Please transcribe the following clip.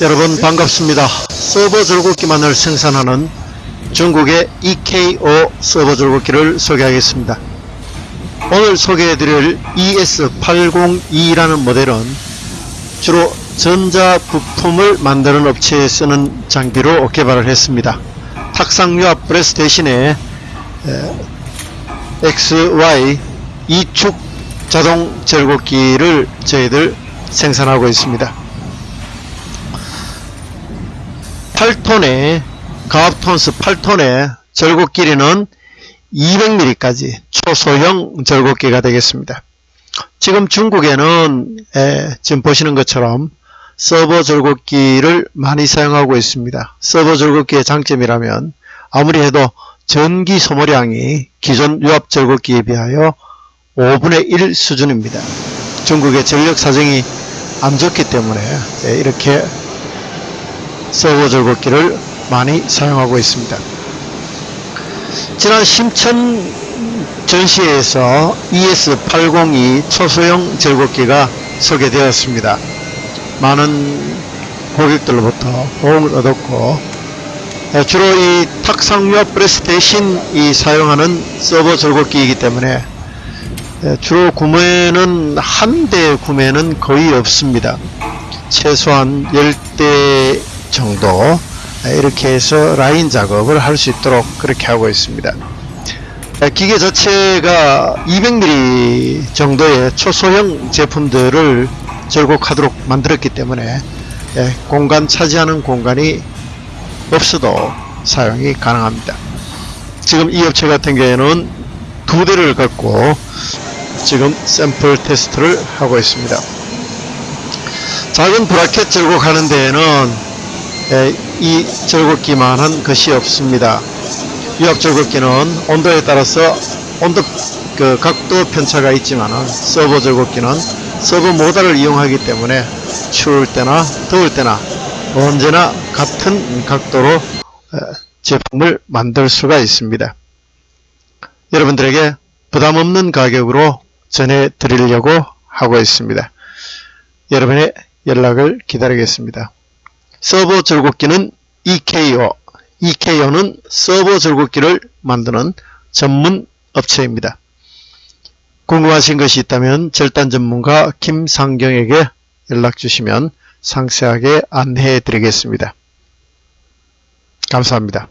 여러분 반갑습니다. 서버 절곡기만을 생산하는 중국의 EKO 서버 절곡기를 소개하겠습니다. 오늘 소개해드릴 ES802라는 모델은 주로 전자 부품을 만드는 업체에 쓰는 장비로 개발을 했습니다. 탁상유압 프레스 대신에 XY 이축 자동 절곡기를 저희들 생산하고 있습니다. 8톤의 가압톤스 8톤의 절곡 길이는 200mm까지 초소형 절곡기가 되겠습니다. 지금 중국에는 에, 지금 보시는 것처럼 서버 절곡기를 많이 사용하고 있습니다. 서버 절곡기의 장점이라면 아무리 해도 전기 소모량이 기존 유압 절곡기에 비하여 5분의 1 수준입니다. 중국의 전력 사정이 안 좋기 때문에 이렇게 서버 절곡기를 많이 사용하고 있습니다. 지난 심천 전시회에서 ES802 초소형 절곡기가 소개되었습니다. 많은 고객들로부터 호응을 얻었고 주로 이 탁상유압 프레스 대신 이 사용하는 서버 절곡기이기 때문에 주로 구매는 한 대 구매는 거의 없습니다. 최소한 10대 정도 이렇게 해서 라인 작업을 할 수 있도록 그렇게 하고 있습니다. 기계 자체가 200mm 정도의 초소형 제품들을 절곡하도록 만들었기 때문에 공간 차지하는 공간이 없어도 사용이 가능합니다. 지금 이 업체 같은 경우에는 두 대를 갖고 지금 샘플 테스트를 하고 있습니다. 작은 브라켓 절곡하는 데에는 이 절곡기만한 것이 없습니다. 유압 절곡기는 온도에 따라서 온도 그 각도 편차가 있지만 서버 절곡기는 서버 모달을 이용하기 때문에 추울 때나 더울 때나 언제나 같은 각도로 제품을 만들 수가 있습니다. 여러분들에게 부담 없는 가격으로 전해 드리려고 하고 있습니다. 여러분의 연락을 기다리겠습니다. 서버 절곡기는 EKO, EKO는 서버 절곡기를 만드는 전문 업체입니다. 궁금하신 것이 있다면 절단 전문가 김상경에게 연락 주시면 상세하게 안내해 드리겠습니다. 감사합니다.